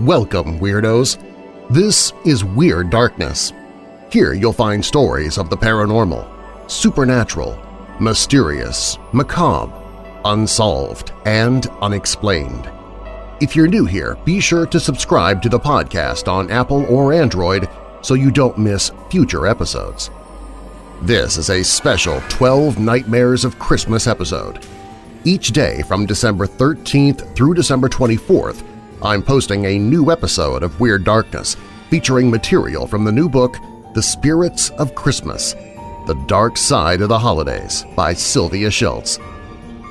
Welcome, Weirdos! This is Weird Darkness. Here you'll find stories of the paranormal, supernatural, mysterious, macabre, unsolved, and unexplained. If you're new here, be sure to subscribe to the podcast on Apple or Android so you don't miss future episodes. This is a special 12 Nightmares of Christmas episode. Each day from December 13th through December 24th, I'm posting a new episode of Weird Darkness featuring material from the new book The Spirits of Christmas – The Dark Side of the Holidays by Sylvia Shults.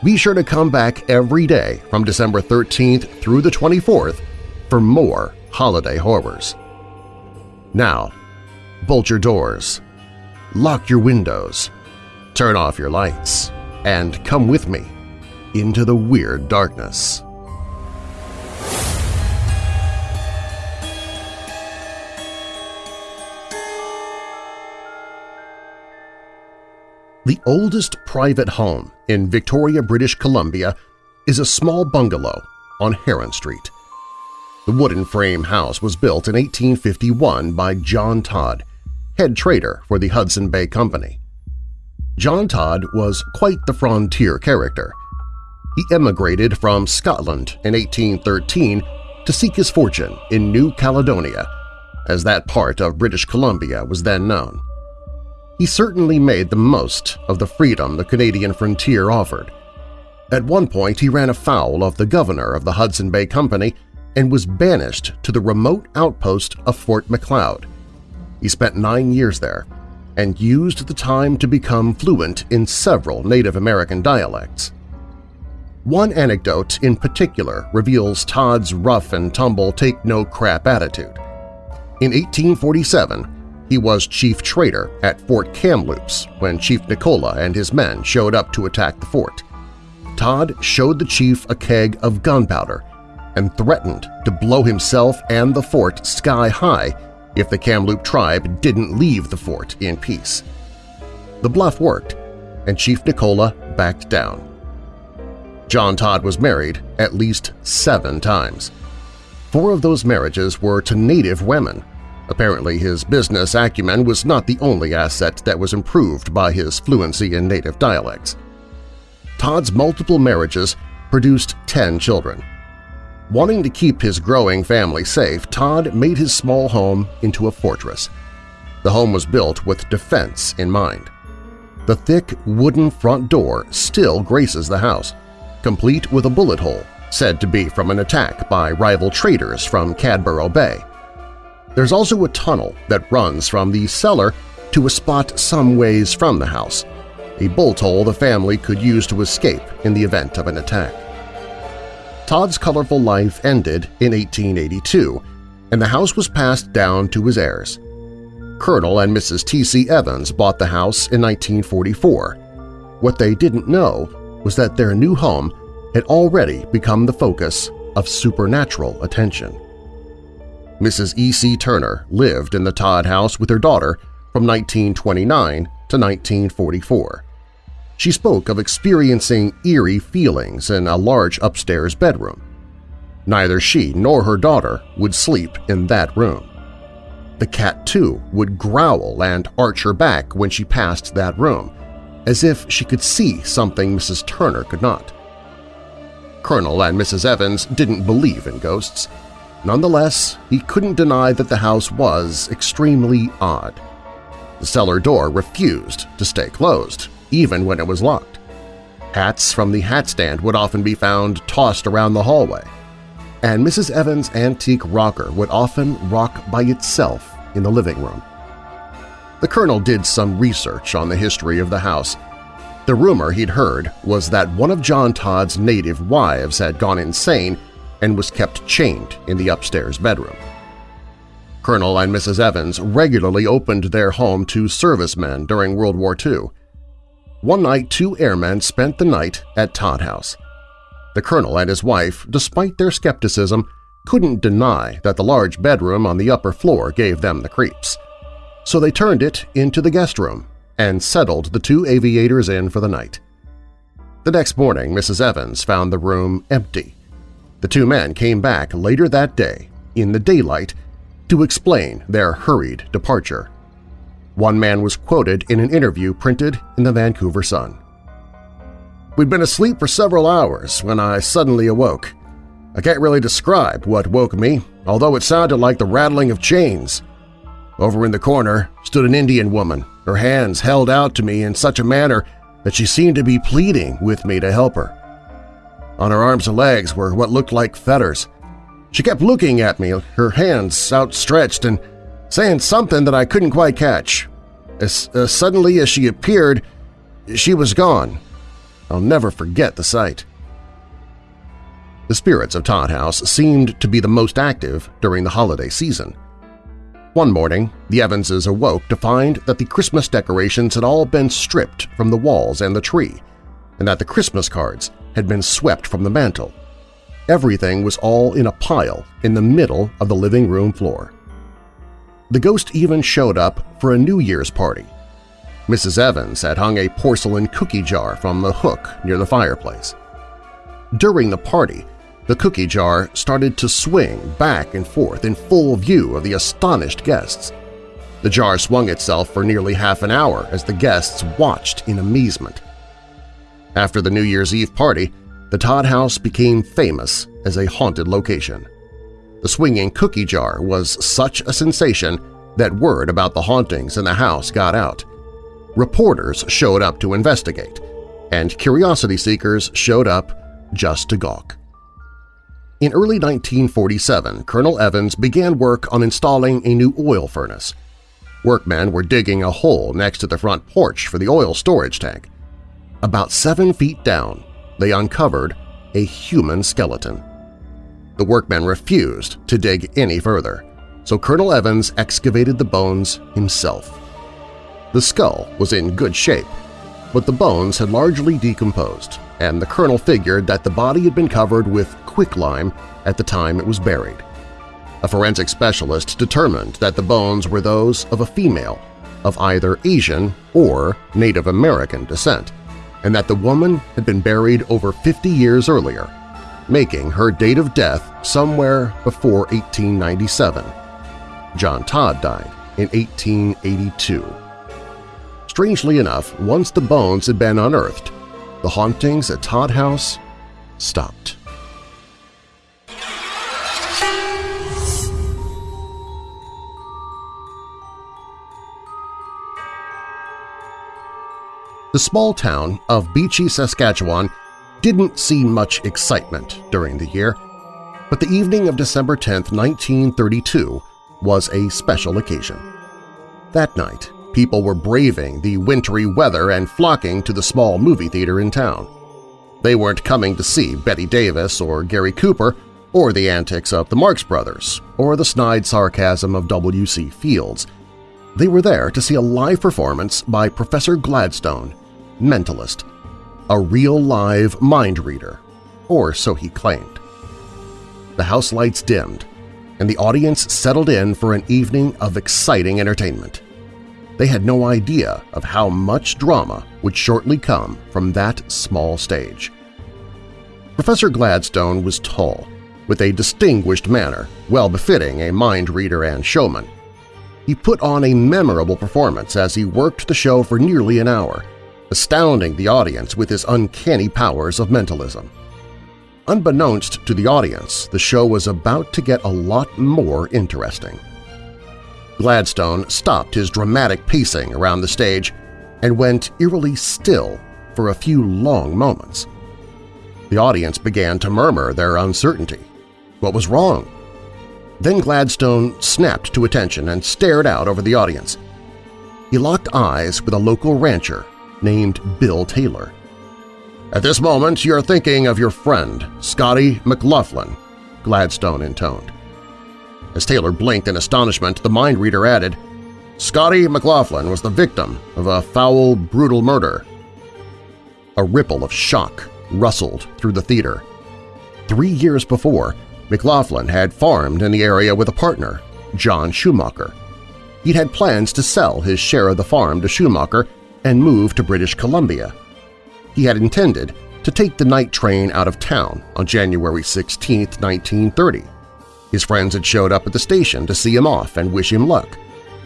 Be sure to come back every day from December 13th through the 24th for more holiday horrors. Now, bolt your doors, lock your windows, turn off your lights, and come with me into the weird darkness. The oldest private home in Victoria, British Columbia is a small bungalow on Heron Street. The wooden frame house was built in 1851 by John Todd, head trader for the Hudson Bay Company. John Todd was quite the frontier character. He emigrated from Scotland in 1813 to seek his fortune in New Caledonia, as that part of British Columbia was then known. He certainly made the most of the freedom the Canadian frontier offered. At one point he ran afoul of the governor of the Hudson Bay Company and was banished to the remote outpost of Fort Macleod. He spent nine years there and used the time to become fluent in several Native American dialects. One anecdote in particular reveals Todd's rough-and-tumble take-no-crap attitude. In 1847, he was chief trader at Fort Kamloops when Chief Nicola and his men showed up to attack the fort. Todd showed the chief a keg of gunpowder and threatened to blow himself and the fort sky high if the Kamloops tribe didn't leave the fort in peace. The bluff worked, and Chief Nicola backed down. John Todd was married at least seven times. Four of those marriages were to native women, Apparently his business acumen was not the only asset that was improved by his fluency in native dialects. Todd's multiple marriages produced 10 children. Wanting to keep his growing family safe, Todd made his small home into a fortress. The home was built with defense in mind. The thick wooden front door still graces the house, complete with a bullet hole said to be from an attack by rival traders from Cadboro Bay. There's also a tunnel that runs from the cellar to a spot some ways from the house, a bolt hole the family could use to escape in the event of an attack. Todd's colorful life ended in 1882, and the house was passed down to his heirs. Colonel and Mrs. T.C. Evans bought the house in 1944. What they didn't know was that their new home had already become the focus of supernatural attention. Mrs. E.C. Turner lived in the Todd house with her daughter from 1929 to 1944. She spoke of experiencing eerie feelings in a large upstairs bedroom. Neither she nor her daughter would sleep in that room. The cat, too, would growl and arch her back when she passed that room, as if she could see something Mrs. Turner could not. Colonel and Mrs. Evans didn't believe in ghosts, Nonetheless, he couldn't deny that the house was extremely odd. The cellar door refused to stay closed, even when it was locked. Hats from the hat stand would often be found tossed around the hallway, and Mrs. Evans' antique rocker would often rock by itself in the living room. The Colonel did some research on the history of the house. The rumor he'd heard was that one of John Todd's native wives had gone insane and was kept chained in the upstairs bedroom. Colonel and Mrs. Evans regularly opened their home to servicemen during World War II. One night, two airmen spent the night at Todd House. The colonel and his wife, despite their skepticism, couldn't deny that the large bedroom on the upper floor gave them the creeps. So they turned it into the guest room and settled the two aviators in for the night. The next morning, Mrs. Evans found the room empty. The two men came back later that day in the daylight to explain their hurried departure. One man was quoted in an interview printed in the Vancouver Sun. We'd been asleep for several hours when I suddenly awoke. I can't really describe what woke me, although it sounded like the rattling of chains. Over in the corner stood an Indian woman, her hands held out to me in such a manner that she seemed to be pleading with me to help her. On her arms and legs were what looked like fetters. She kept looking at me, her hands outstretched and saying something that I couldn't quite catch. As suddenly as she appeared, she was gone. I'll never forget the sight. The spirits of Todd House seemed to be the most active during the holiday season. One morning, the Evanses awoke to find that the Christmas decorations had all been stripped from the walls and the tree, and that the Christmas cards had been swept from the mantel. Everything was all in a pile in the middle of the living room floor. The ghost even showed up for a New Year's party. Mrs. Evans had hung a porcelain cookie jar from the hook near the fireplace. During the party, the cookie jar started to swing back and forth in full view of the astonished guests. The jar swung itself for nearly half an hour as the guests watched in amazement. After the New Year's Eve party, the Todd House became famous as a haunted location. The swinging cookie jar was such a sensation that word about the hauntings in the house got out. Reporters showed up to investigate, and curiosity seekers showed up just to gawk. In early 1947, Colonel Evans began work on installing a new oil furnace. Workmen were digging a hole next to the front porch for the oil storage tank. About seven feet down, they uncovered a human skeleton. The workmen refused to dig any further, so Colonel Evans excavated the bones himself. The skull was in good shape, but the bones had largely decomposed, and the colonel figured that the body had been covered with quicklime at the time it was buried. A forensic specialist determined that the bones were those of a female of either Asian or Native American descent, and that the woman had been buried over 50 years earlier, making her date of death somewhere before 1897. John Todd died in 1882. Strangely enough, once the bones had been unearthed, the hauntings at Todd House stopped. The small town of Beechy, Saskatchewan didn't see much excitement during the year, but the evening of December 10, 1932 was a special occasion. That night, people were braving the wintry weather and flocking to the small movie theater in town. They weren't coming to see Bette Davis or Gary Cooper or the antics of the Marx Brothers or the snide sarcasm of W.C. Fields. They were there to see a live performance by Professor Gladstone, mentalist, a real live mind reader, or so he claimed. The house lights dimmed, and the audience settled in for an evening of exciting entertainment. They had no idea of how much drama would shortly come from that small stage. Professor Gladstone was tall, with a distinguished manner well befitting a mind reader and showman. He put on a memorable performance as he worked the show for nearly an hour, astounding the audience with his uncanny powers of mentalism. Unbeknownst to the audience, the show was about to get a lot more interesting. Gladstone stopped his dramatic pacing around the stage and went eerily still for a few long moments. The audience began to murmur their uncertainty. What was wrong? Then Gladstone snapped to attention and stared out over the audience. He locked eyes with a local rancher named Bill Taylor. At this moment you're thinking of your friend, Scotty McLaughlin, Gladstone intoned. As Taylor blinked in astonishment, the mind reader added, Scotty McLaughlin was the victim of a foul, brutal murder. A ripple of shock rustled through the theater. Three years before, McLaughlin had farmed in the area with a partner, John Schumacher. He'd had plans to sell his share of the farm to Schumacher and move to British Columbia. He had intended to take the night train out of town on January 16, 1930. His friends had showed up at the station to see him off and wish him luck,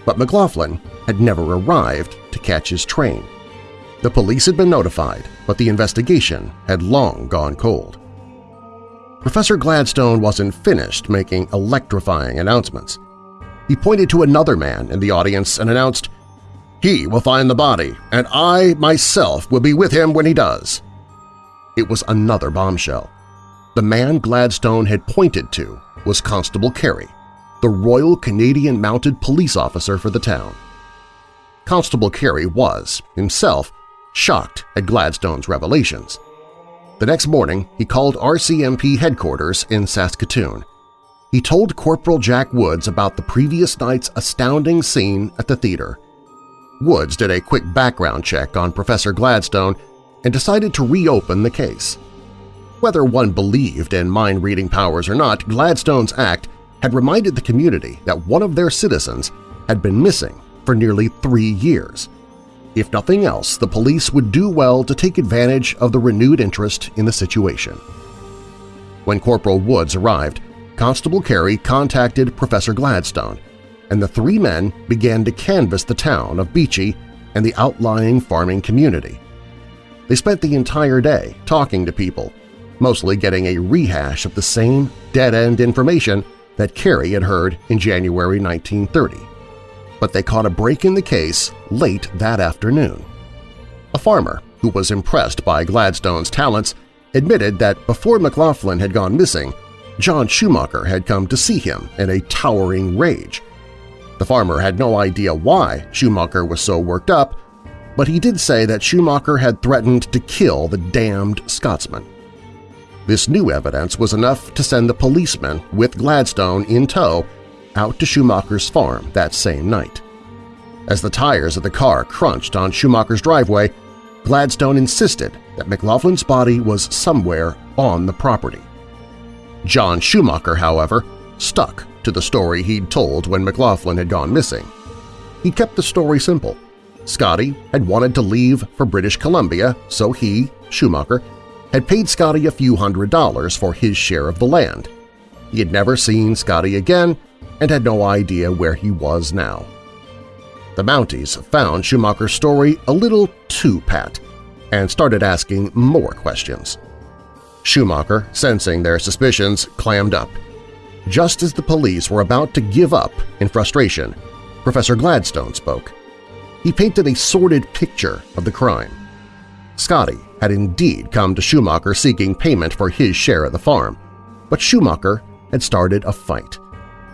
but McLaughlin had never arrived to catch his train. The police had been notified, but the investigation had long gone cold. Professor Gladstone wasn't finished making electrifying announcements. He pointed to another man in the audience and announced, he will find the body, and I myself will be with him when he does. It was another bombshell. The man Gladstone had pointed to was Constable Carey, the Royal Canadian Mounted Police Officer for the town. Constable Carey was, himself, shocked at Gladstone's revelations. The next morning, he called RCMP headquarters in Saskatoon. He told Corporal Jack Woods about the previous night's astounding scene at the theater Woods did a quick background check on Professor Gladstone and decided to reopen the case. Whether one believed in mind-reading powers or not, Gladstone's act had reminded the community that one of their citizens had been missing for nearly three years. If nothing else, the police would do well to take advantage of the renewed interest in the situation. When Corporal Woods arrived, Constable Carey contacted Professor Gladstone and the three men began to canvass the town of Beechy and the outlying farming community. They spent the entire day talking to people, mostly getting a rehash of the same dead-end information that Carey had heard in January 1930. But they caught a break in the case late that afternoon. A farmer who was impressed by Gladstone's talents admitted that before McLaughlin had gone missing, John Schumacher had come to see him in a towering rage. The farmer had no idea why Schumacher was so worked up, but he did say that Schumacher had threatened to kill the damned Scotsman. This new evidence was enough to send the policeman with Gladstone in tow out to Schumacher's farm that same night. As the tires of the car crunched on Schumacher's driveway, Gladstone insisted that McLaughlin's body was somewhere on the property. John Schumacher, however, stuck to the story he'd told when McLaughlin had gone missing. He kept the story simple. Scotty had wanted to leave for British Columbia, so he, Schumacher, had paid Scotty a few hundred dollars for his share of the land. He had never seen Scotty again and had no idea where he was now. The Mounties found Schumacher's story a little too pat and started asking more questions. Schumacher, sensing their suspicions, clammed up – just as the police were about to give up in frustration, Professor Gladstone spoke. He painted a sordid picture of the crime. Scotty had indeed come to Schumacher seeking payment for his share of the farm, but Schumacher had started a fight.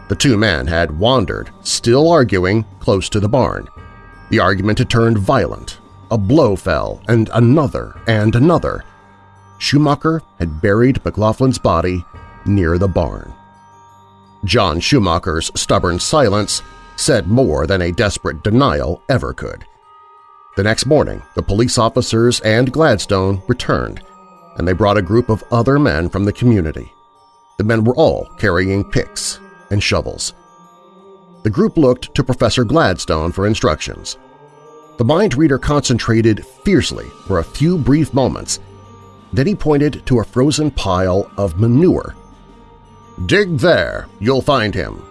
The two men had wandered, still arguing, close to the barn. The argument had turned violent. A blow fell, and another and another. Schumacher had buried McLaughlin's body near the barn. John Schumacher's stubborn silence said more than a desperate denial ever could. The next morning, the police officers and Gladstone returned, and they brought a group of other men from the community. The men were all carrying picks and shovels. The group looked to Professor Gladstone for instructions. The mind reader concentrated fiercely for a few brief moments. Then he pointed to a frozen pile of manure Dig there, you'll find him.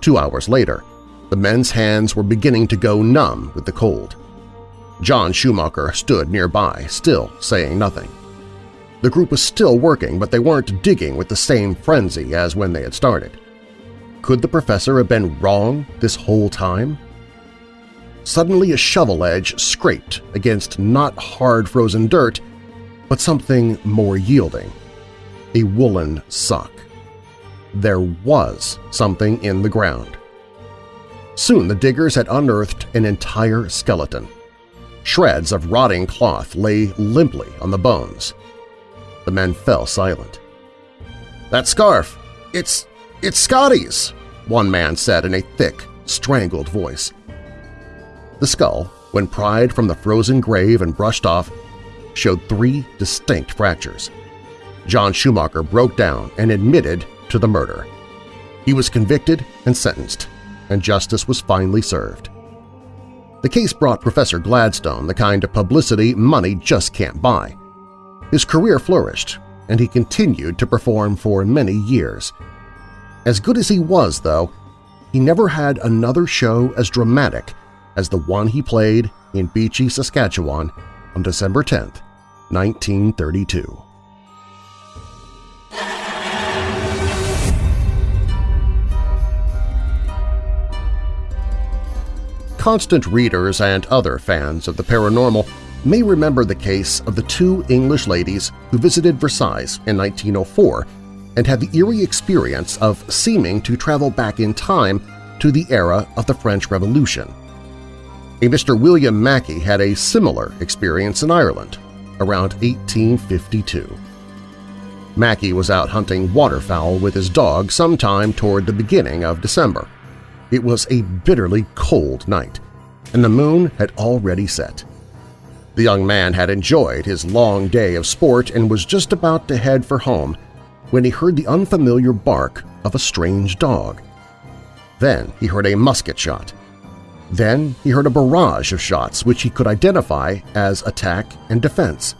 Two hours later, the men's hands were beginning to go numb with the cold. John Schumacher stood nearby, still saying nothing. The group was still working, but they weren't digging with the same frenzy as when they had started. Could the professor have been wrong this whole time? Suddenly a shovel edge scraped against not hard frozen dirt, but something more yielding a woolen sock. There was something in the ground. Soon the diggers had unearthed an entire skeleton. Shreds of rotting cloth lay limply on the bones. The men fell silent. "'That scarf! It's… it's Scotty's!' one man said in a thick, strangled voice. The skull, when pried from the frozen grave and brushed off, showed three distinct fractures. John Schumacher broke down and admitted to the murder. He was convicted and sentenced, and justice was finally served. The case brought Professor Gladstone the kind of publicity money just can't buy. His career flourished, and he continued to perform for many years. As good as he was, though, he never had another show as dramatic as the one he played in Beechy, Saskatchewan on December 10, 1932. Constant readers and other fans of the paranormal may remember the case of the two English ladies who visited Versailles in 1904 and had the eerie experience of seeming to travel back in time to the era of the French Revolution. A Mr. William Mackey had a similar experience in Ireland around 1852. Mackey was out hunting waterfowl with his dog sometime toward the beginning of December. It was a bitterly cold night, and the moon had already set. The young man had enjoyed his long day of sport and was just about to head for home when he heard the unfamiliar bark of a strange dog. Then he heard a musket shot. Then he heard a barrage of shots which he could identify as attack and defense.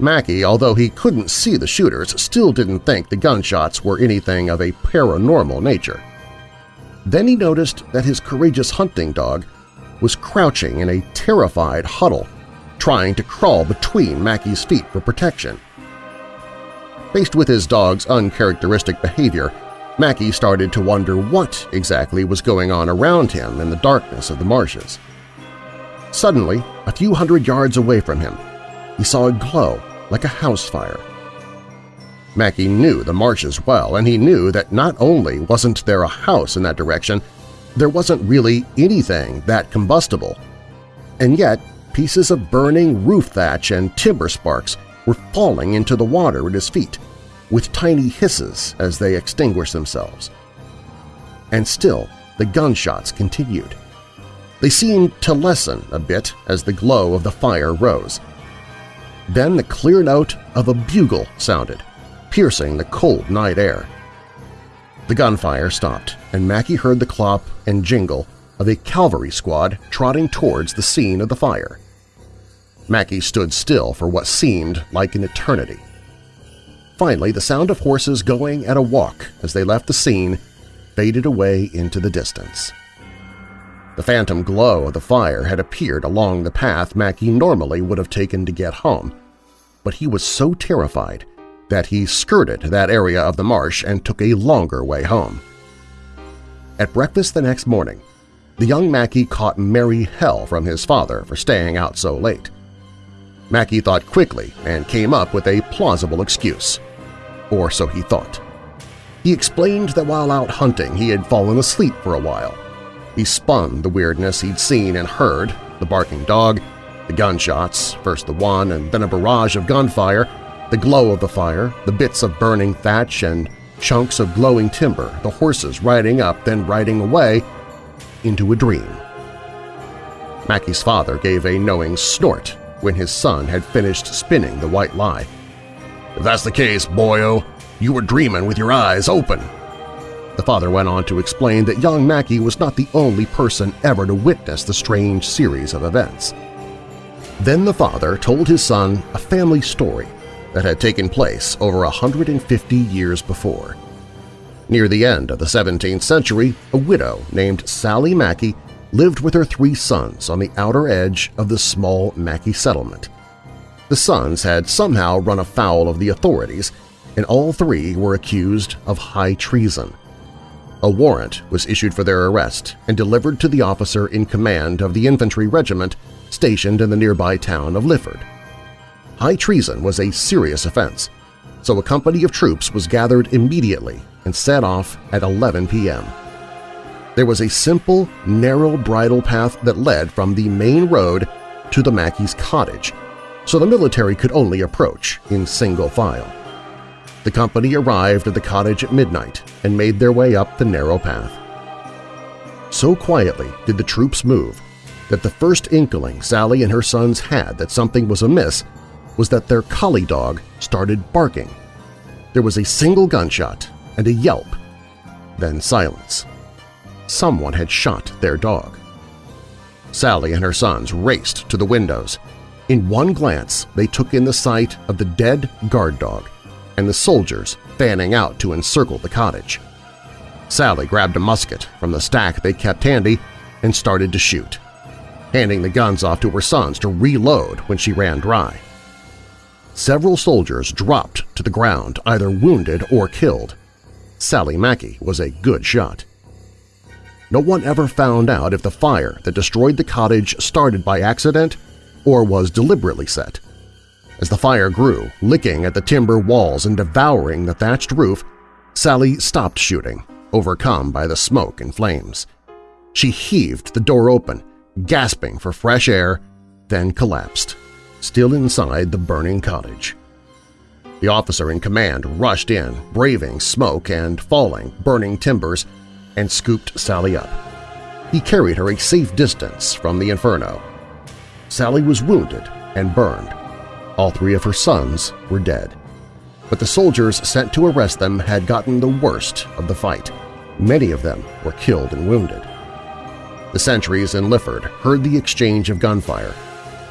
Mackey, although he couldn't see the shooters, still didn't think the gunshots were anything of a paranormal nature. Then he noticed that his courageous hunting dog was crouching in a terrified huddle, trying to crawl between Mackey's feet for protection. Faced with his dog's uncharacteristic behavior, Mackey started to wonder what exactly was going on around him in the darkness of the marshes. Suddenly, a few hundred yards away from him, he saw a glow like a house fire. Mackey knew the marshes well, and he knew that not only wasn't there a house in that direction, there wasn't really anything that combustible. And yet, pieces of burning roof thatch and timber sparks were falling into the water at his feet, with tiny hisses as they extinguished themselves. And still the gunshots continued. They seemed to lessen a bit as the glow of the fire rose. Then the clear note of a bugle sounded, piercing the cold night air. The gunfire stopped, and Mackey heard the clop and jingle of a cavalry squad trotting towards the scene of the fire. Mackey stood still for what seemed like an eternity. Finally, the sound of horses going at a walk as they left the scene faded away into the distance. The phantom glow of the fire had appeared along the path Mackey normally would have taken to get home, but he was so terrified that he skirted that area of the marsh and took a longer way home. At breakfast the next morning, the young Mackey caught merry hell from his father for staying out so late. Mackey thought quickly and came up with a plausible excuse or so he thought. He explained that while out hunting he had fallen asleep for a while. He spun the weirdness he'd seen and heard, the barking dog, the gunshots, first the one and then a barrage of gunfire, the glow of the fire, the bits of burning thatch and chunks of glowing timber, the horses riding up then riding away, into a dream. Mackey's father gave a knowing snort when his son had finished spinning the white lie. If that's the case, boyo, you were dreaming with your eyes open. The father went on to explain that young Mackey was not the only person ever to witness the strange series of events. Then the father told his son a family story that had taken place over 150 years before. Near the end of the 17th century, a widow named Sally Mackey lived with her three sons on the outer edge of the small Mackey settlement. The sons had somehow run afoul of the authorities, and all three were accused of high treason. A warrant was issued for their arrest and delivered to the officer in command of the infantry regiment stationed in the nearby town of Lifford. High treason was a serious offense, so a company of troops was gathered immediately and set off at 11 p.m. There was a simple, narrow bridle path that led from the main road to the Mackey's cottage, so the military could only approach in single file. The company arrived at the cottage at midnight and made their way up the narrow path. So quietly did the troops move that the first inkling Sally and her sons had that something was amiss was that their collie dog started barking. There was a single gunshot and a yelp, then silence. Someone had shot their dog. Sally and her sons raced to the windows, in one glance, they took in the sight of the dead guard dog and the soldiers fanning out to encircle the cottage. Sally grabbed a musket from the stack they kept handy and started to shoot, handing the guns off to her sons to reload when she ran dry. Several soldiers dropped to the ground, either wounded or killed. Sally Mackey was a good shot. No one ever found out if the fire that destroyed the cottage started by accident or was deliberately set. As the fire grew, licking at the timber walls and devouring the thatched roof, Sally stopped shooting, overcome by the smoke and flames. She heaved the door open, gasping for fresh air, then collapsed, still inside the burning cottage. The officer in command rushed in, braving smoke and falling, burning timbers, and scooped Sally up. He carried her a safe distance from the inferno. Sally was wounded and burned. All three of her sons were dead. But the soldiers sent to arrest them had gotten the worst of the fight. Many of them were killed and wounded. The sentries in Lifford heard the exchange of gunfire.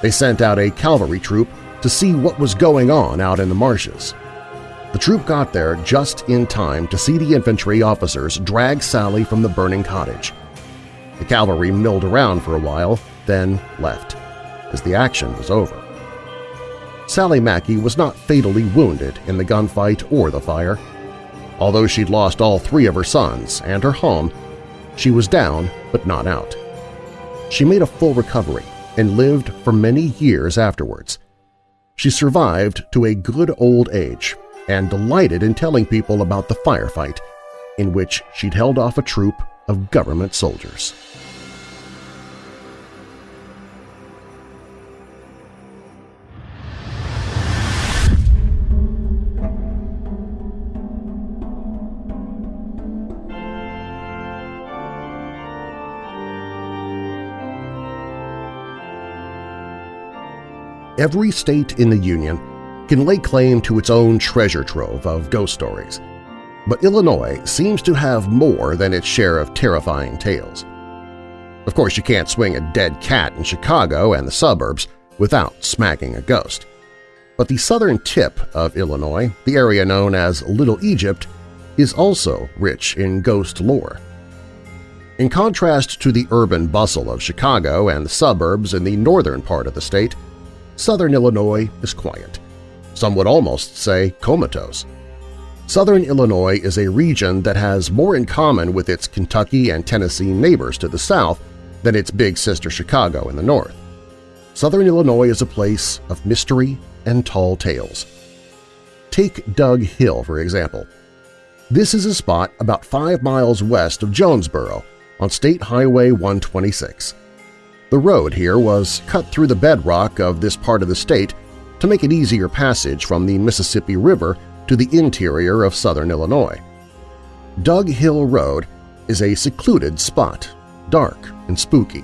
They sent out a cavalry troop to see what was going on out in the marshes. The troop got there just in time to see the infantry officers drag Sally from the burning cottage. The cavalry milled around for a while, then left, as the action was over. Sally Mackey was not fatally wounded in the gunfight or the fire. Although she'd lost all three of her sons and her home, she was down but not out. She made a full recovery and lived for many years afterwards. She survived to a good old age and delighted in telling people about the firefight in which she'd held off a troop of government soldiers. Every state in the Union can lay claim to its own treasure trove of ghost stories, but Illinois seems to have more than its share of terrifying tales. Of course, you can't swing a dead cat in Chicago and the suburbs without smacking a ghost. But the southern tip of Illinois, the area known as Little Egypt, is also rich in ghost lore. In contrast to the urban bustle of Chicago and the suburbs in the northern part of the state, southern Illinois is quiet. Some would almost say comatose. Southern Illinois is a region that has more in common with its Kentucky and Tennessee neighbors to the south than its big sister Chicago in the north. Southern Illinois is a place of mystery and tall tales. Take Dug Hill, for example. This is a spot about five miles west of Jonesboro on State Highway 126. The road here was cut through the bedrock of this part of the state to make it easier passage from the Mississippi River to the interior of southern Illinois. Dug Hill Road is a secluded spot, dark and spooky.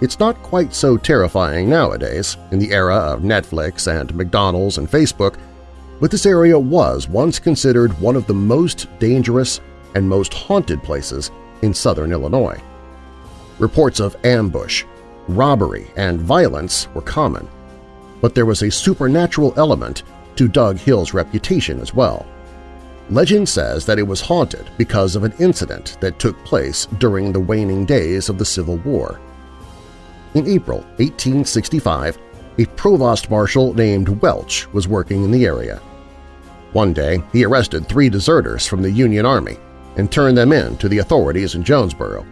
It's not quite so terrifying nowadays, in the era of Netflix and McDonald's and Facebook, but this area was once considered one of the most dangerous and most haunted places in southern Illinois. Reports of ambush, robbery, and violence were common, but there was a supernatural element to Dug Hill's reputation as well. Legend says that it was haunted because of an incident that took place during the waning days of the Civil War. In April 1865, a provost marshal named Welch was working in the area. One day, he arrested three deserters from the Union Army and turned them in to the authorities in Jonesboro.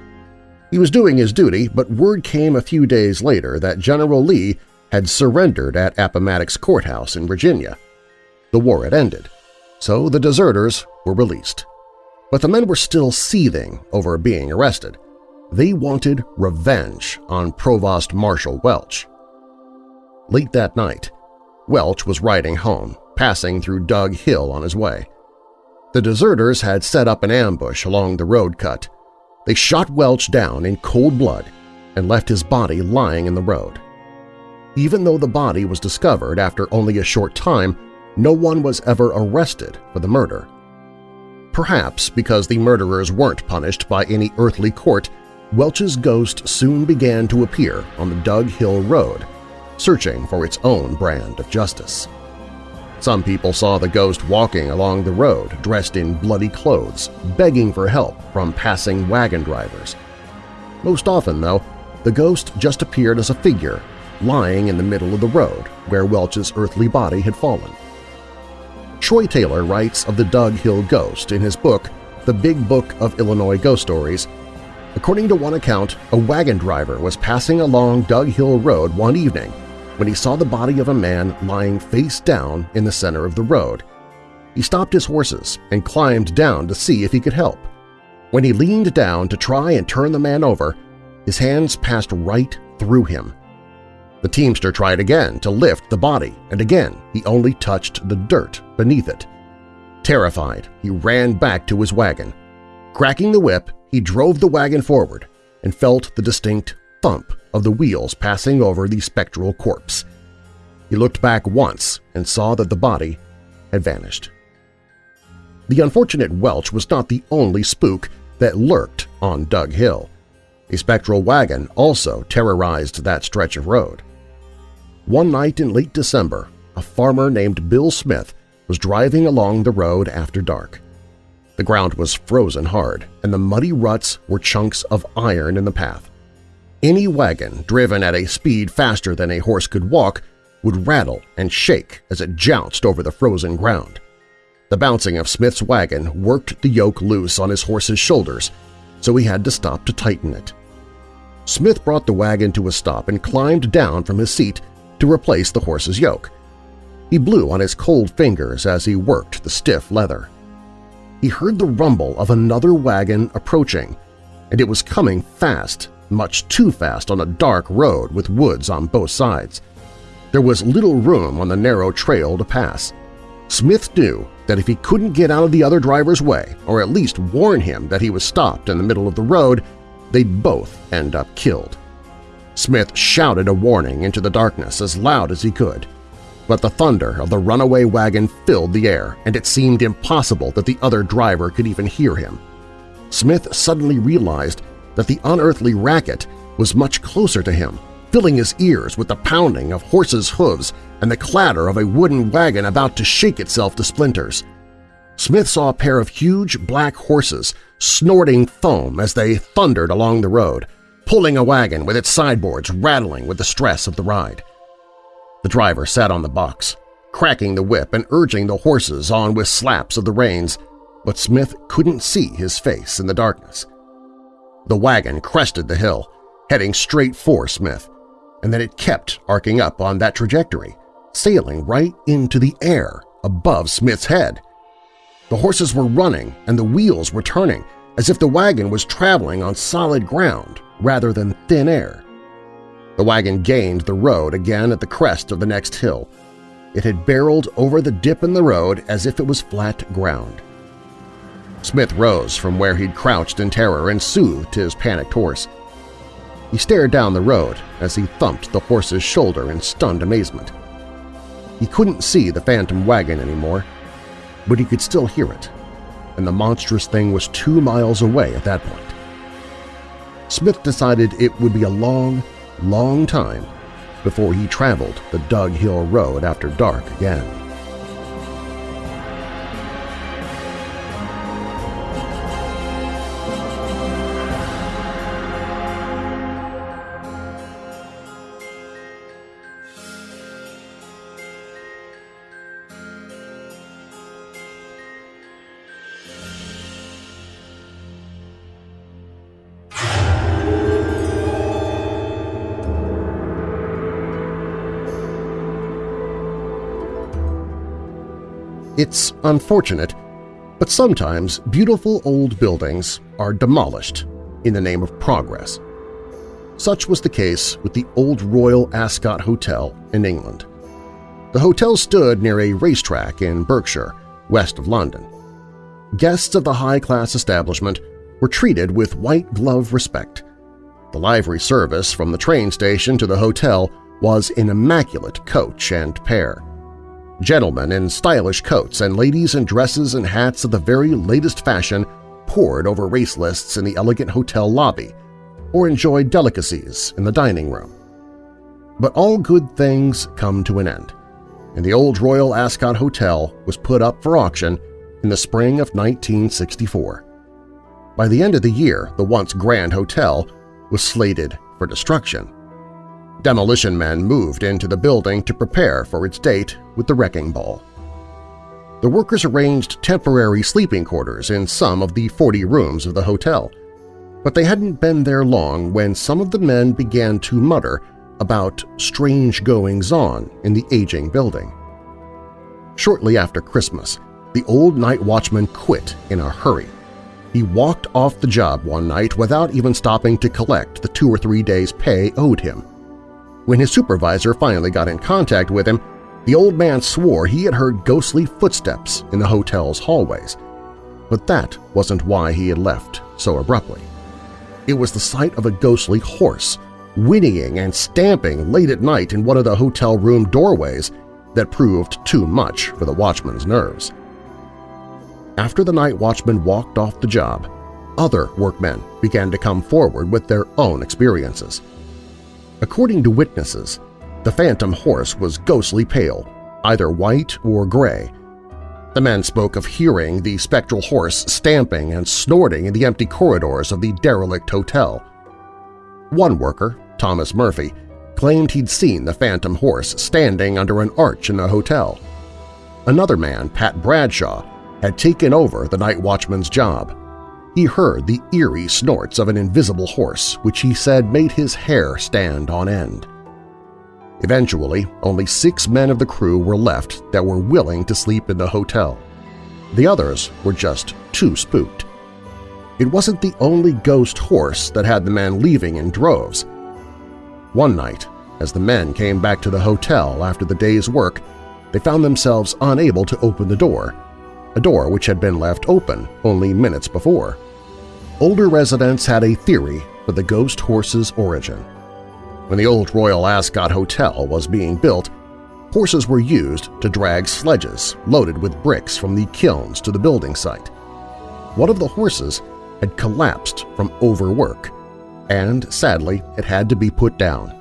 He was doing his duty, but word came a few days later that General Lee had surrendered at Appomattox Courthouse in Virginia. The war had ended, so the deserters were released. But the men were still seething over being arrested. They wanted revenge on Provost Marshal Welch. Late that night, Welch was riding home, passing through Dug Hill on his way. The deserters had set up an ambush along the road cut, they shot Welch down in cold blood and left his body lying in the road. Even though the body was discovered after only a short time, no one was ever arrested for the murder. Perhaps because the murderers weren't punished by any earthly court, Welch's ghost soon began to appear on the Dug Hill Road, searching for its own brand of justice. Some people saw the ghost walking along the road dressed in bloody clothes, begging for help from passing wagon drivers. Most often, though, the ghost just appeared as a figure lying in the middle of the road where Welch's earthly body had fallen. Troy Taylor writes of the Dug Hill Ghost in his book The Big Book of Illinois Ghost Stories. According to one account, a wagon driver was passing along Dug Hill Road one evening when he saw the body of a man lying face down in the center of the road. He stopped his horses and climbed down to see if he could help. When he leaned down to try and turn the man over, his hands passed right through him. The teamster tried again to lift the body, and again he only touched the dirt beneath it. Terrified, he ran back to his wagon. Cracking the whip, he drove the wagon forward and felt the distinct thump of the wheels passing over the spectral corpse. He looked back once and saw that the body had vanished. The unfortunate Welch was not the only spook that lurked on Dug Hill. A spectral wagon also terrorized that stretch of road. One night in late December, a farmer named Bill Smith was driving along the road after dark. The ground was frozen hard, and the muddy ruts were chunks of iron in the path. Any wagon driven at a speed faster than a horse could walk would rattle and shake as it jounced over the frozen ground. The bouncing of Smith's wagon worked the yoke loose on his horse's shoulders, so he had to stop to tighten it. Smith brought the wagon to a stop and climbed down from his seat to replace the horse's yoke. He blew on his cold fingers as he worked the stiff leather. He heard the rumble of another wagon approaching, and it was coming fast much too fast on a dark road with woods on both sides. There was little room on the narrow trail to pass. Smith knew that if he couldn't get out of the other driver's way, or at least warn him that he was stopped in the middle of the road, they'd both end up killed. Smith shouted a warning into the darkness as loud as he could, but the thunder of the runaway wagon filled the air, and it seemed impossible that the other driver could even hear him. Smith suddenly realized that the unearthly racket was much closer to him, filling his ears with the pounding of horses' hooves and the clatter of a wooden wagon about to shake itself to splinters. Smith saw a pair of huge black horses snorting foam as they thundered along the road, pulling a wagon with its sideboards rattling with the stress of the ride. The driver sat on the box, cracking the whip and urging the horses on with slaps of the reins, but Smith couldn't see his face in the darkness. The wagon crested the hill, heading straight for Smith, and then it kept arcing up on that trajectory, sailing right into the air above Smith's head. The horses were running and the wheels were turning, as if the wagon was traveling on solid ground rather than thin air. The wagon gained the road again at the crest of the next hill. It had barreled over the dip in the road as if it was flat ground. Smith rose from where he'd crouched in terror and soothed his panicked horse. He stared down the road as he thumped the horse's shoulder in stunned amazement. He couldn't see the phantom wagon anymore, but he could still hear it, and the monstrous thing was two miles away at that point. Smith decided it would be a long, long time before he traveled the Dug Hill Road after dark again. It's unfortunate, but sometimes beautiful old buildings are demolished in the name of progress. Such was the case with the Old Royal Ascot Hotel in England. The hotel stood near a racetrack in Berkshire, west of London. Guests of the high-class establishment were treated with white-glove respect. The livery service from the train station to the hotel was an immaculate coach and pair. Gentlemen in stylish coats and ladies in dresses and hats of the very latest fashion pored over race lists in the elegant hotel lobby or enjoyed delicacies in the dining room. But all good things come to an end. and the old Royal Ascot Hotel was put up for auction in the spring of 1964. By the end of the year, the once grand hotel was slated for destruction. Demolition men moved into the building to prepare for its date with the wrecking ball. The workers arranged temporary sleeping quarters in some of the 40 rooms of the hotel, but they hadn't been there long when some of the men began to mutter about strange goings-on in the aging building. Shortly after Christmas, the old night watchman quit in a hurry. He walked off the job one night without even stopping to collect the two or three days' pay owed him. When his supervisor finally got in contact with him, the old man swore he had heard ghostly footsteps in the hotel's hallways. But that wasn't why he had left so abruptly. It was the sight of a ghostly horse whinnying and stamping late at night in one of the hotel room doorways that proved too much for the watchman's nerves. After the night watchman walked off the job, other workmen began to come forward with their own experiences. According to witnesses, the phantom horse was ghostly pale, either white or gray. The men spoke of hearing the spectral horse stamping and snorting in the empty corridors of the derelict hotel. One worker, Thomas Murphy, claimed he'd seen the phantom horse standing under an arch in the hotel. Another man, Pat Bradshaw, had taken over the night watchman's job. He heard the eerie snorts of an invisible horse, which he said made his hair stand on end. Eventually, only six men of the crew were left that were willing to sleep in the hotel. The others were just too spooked. It wasn't the only ghost horse that had the men leaving in droves. One night, as the men came back to the hotel after the day's work, they found themselves unable to open the door, a door which had been left open only minutes before. Older residents had a theory for the ghost horse's origin. When the old Royal Ascot Hotel was being built, horses were used to drag sledges loaded with bricks from the kilns to the building site. One of the horses had collapsed from overwork and sadly it had to be put down.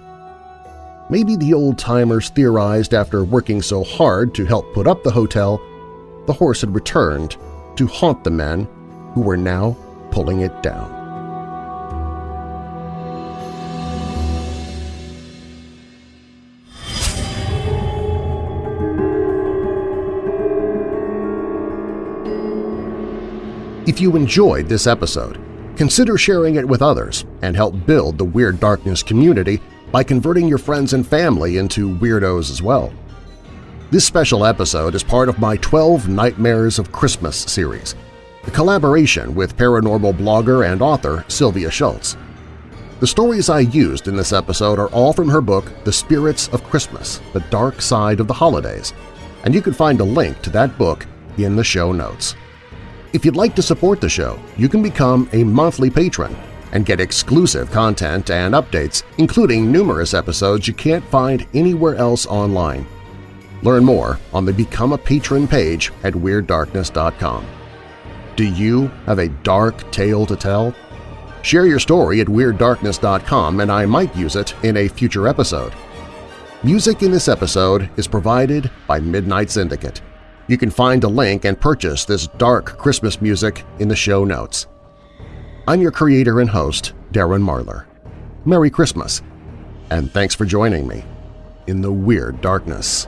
Maybe the old-timers theorized after working so hard to help put up the hotel, the horse had returned to haunt the men who were now pulling it down. If you enjoyed this episode, Consider sharing it with others and help build the Weird Darkness community by converting your friends and family into weirdos as well. This special episode is part of my 12 Nightmares of Christmas series, a collaboration with paranormal blogger and author Sylvia Shults. The stories I used in this episode are all from her book The Spirits of Christmas – The Dark Side of the Holidays, and you can find a link to that book in the show notes. If you'd like to support the show, you can become a monthly patron and get exclusive content and updates, including numerous episodes you can't find anywhere else online. Learn more on the Become a Patron page at WeirdDarkness.com. Do you have a dark tale to tell? Share your story at WeirdDarkness.com and I might use it in a future episode. Music in this episode is provided by Midnight Syndicate. You can find a link and purchase this dark Christmas music in the show notes. I'm your creator and host, Darren Marlar. Merry Christmas, and thanks for joining me in the Weird Darkness.